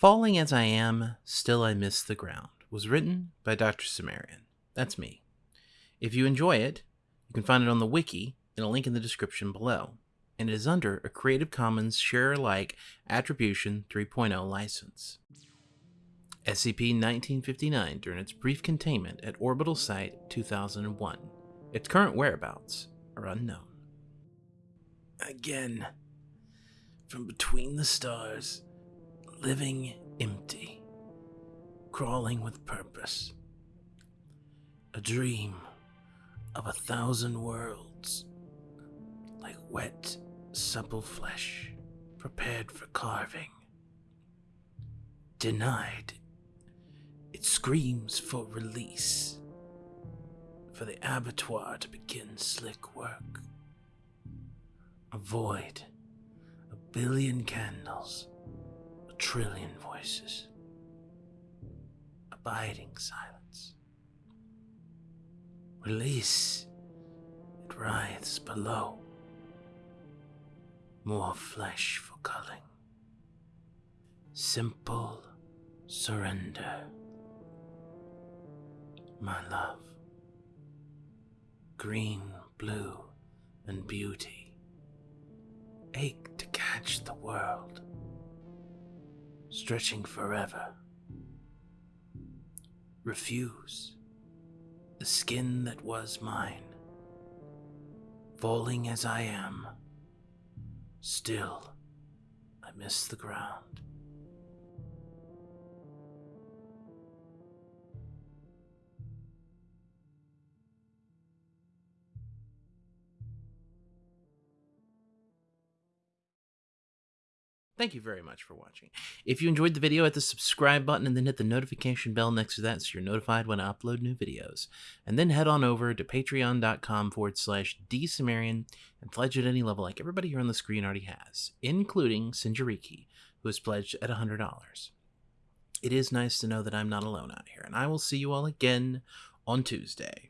Falling as I am, still I miss the ground was written by Dr. Sumerian. That's me. If you enjoy it, you can find it on the wiki in a link in the description below, and it is under a Creative Commons Share Alike Attribution 3.0 license. SCP-1959 during its brief containment at Orbital Site 2001. Its current whereabouts are unknown. Again, from between the stars, living empty, crawling with purpose. A dream of a thousand worlds, like wet, supple flesh prepared for carving. Denied, it screams for release, for the abattoir to begin slick work. A void, a billion candles, trillion voices, abiding silence. Release, it writhes below. More flesh for culling. Simple surrender. My love. Green, blue, and beauty. Ache to catch the world. Stretching forever. Refuse. The skin that was mine. Falling as I am. Still, I miss the ground. Thank you very much for watching. If you enjoyed the video, hit the subscribe button and then hit the notification bell next to that so you're notified when I upload new videos. And then head on over to patreon.com forward slash dsumerian and pledge at any level like everybody here on the screen already has, including Sinjariki, who has pledged at $100. It is nice to know that I'm not alone out here, and I will see you all again on Tuesday.